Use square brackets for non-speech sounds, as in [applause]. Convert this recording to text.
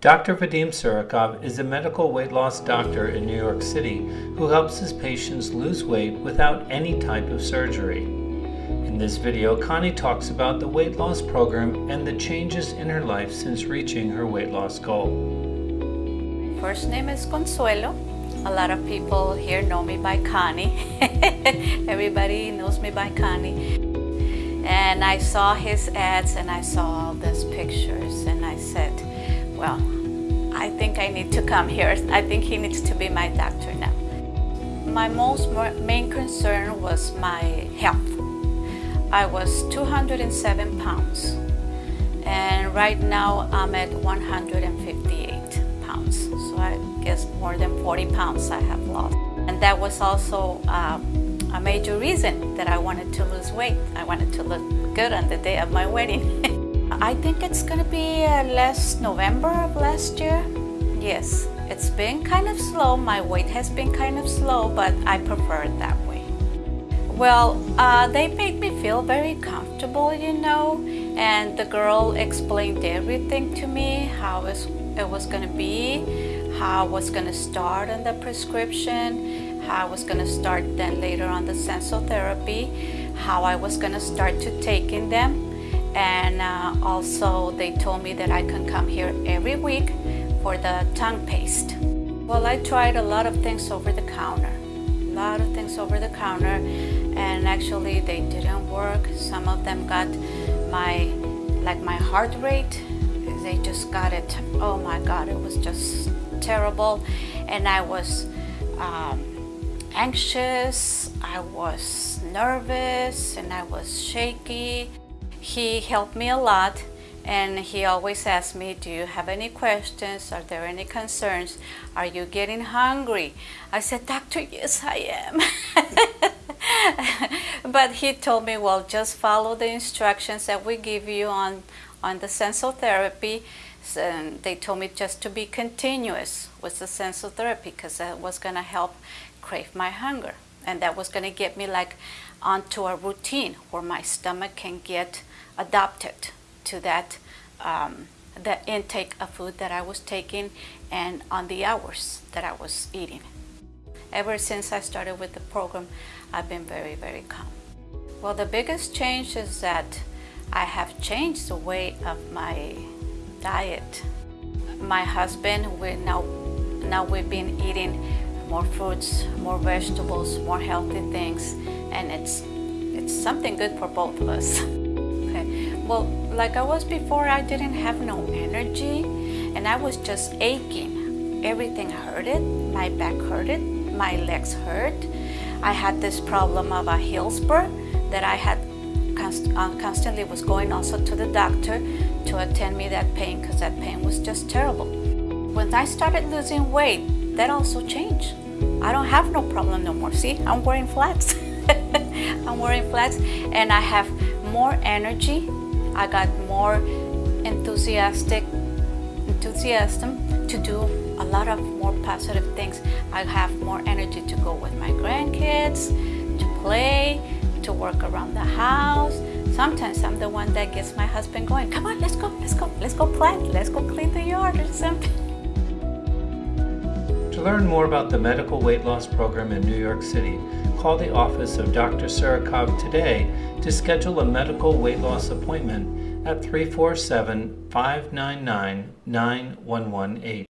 Dr. Vadim Surikov is a medical weight loss doctor in New York City who helps his patients lose weight without any type of surgery. In this video, Connie talks about the weight loss program and the changes in her life since reaching her weight loss goal. My First name is Consuelo. A lot of people here know me by Connie. [laughs] Everybody knows me by Connie. And I saw his ads and I saw all these pictures and I said, well, I think I need to come here. I think he needs to be my doctor now. My most main concern was my health. I was 207 pounds and right now I'm at 158 pounds. So I guess more than 40 pounds I have lost. And that was also um, a major reason that I wanted to lose weight. I wanted to look good on the day of my wedding. [laughs] I think it's gonna be uh, last November of last year. Yes, it's been kind of slow. My weight has been kind of slow, but I prefer it that way. Well, uh, they made me feel very comfortable, you know, and the girl explained everything to me, how it was gonna be, how I was gonna start on the prescription, how I was gonna start then later on the sensotherapy, how I was gonna start to taking them, and uh, also they told me that I can come here every week for the tongue paste. Well, I tried a lot of things over the counter, a lot of things over the counter, and actually they didn't work. Some of them got my, like my heart rate, they just got it, oh my God, it was just terrible. And I was um, anxious, I was nervous, and I was shaky. He helped me a lot and he always asked me, do you have any questions? Are there any concerns? Are you getting hungry? I said, doctor, yes, I am. [laughs] but he told me, well, just follow the instructions that we give you on, on the sensotherapy. And they told me just to be continuous with the sensotherapy because that was going to help crave my hunger. And that was going to get me like onto a routine where my stomach can get adapted to that um, the intake of food that I was taking and on the hours that I was eating. Ever since I started with the program, I've been very, very calm. Well, the biggest change is that I have changed the way of my diet. My husband, we now, now we've been eating more fruits, more vegetables, more healthy things, and it's, it's something good for both of us. [laughs] okay. Well, like I was before, I didn't have no energy, and I was just aching. Everything hurted, my back hurted, my legs hurt. I had this problem of a heel spur that I had const uh, constantly was going also to the doctor to attend me that pain because that pain was just terrible. When I started losing weight, that also changed. I don't have no problem no more. See, I'm wearing flats. [laughs] I'm wearing flats and I have more energy. I got more enthusiastic, enthusiasm to do a lot of more positive things. I have more energy to go with my grandkids, to play, to work around the house. Sometimes I'm the one that gets my husband going, come on, let's go, let's go, let's go plant, let's go clean the yard or something. To learn more about the medical weight loss program in New York City, call the office of Dr. Surikov today to schedule a medical weight loss appointment at 347 599 9118.